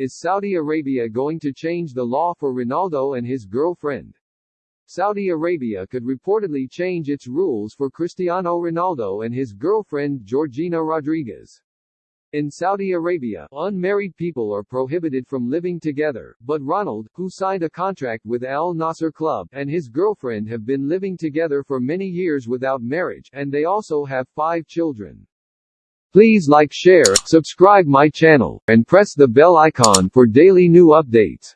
Is Saudi Arabia going to change the law for Ronaldo and his girlfriend? Saudi Arabia could reportedly change its rules for Cristiano Ronaldo and his girlfriend Georgina Rodriguez. In Saudi Arabia, unmarried people are prohibited from living together, but Ronald, who signed a contract with Al Nassr Club, and his girlfriend have been living together for many years without marriage, and they also have five children. Please like share, subscribe my channel, and press the bell icon for daily new updates.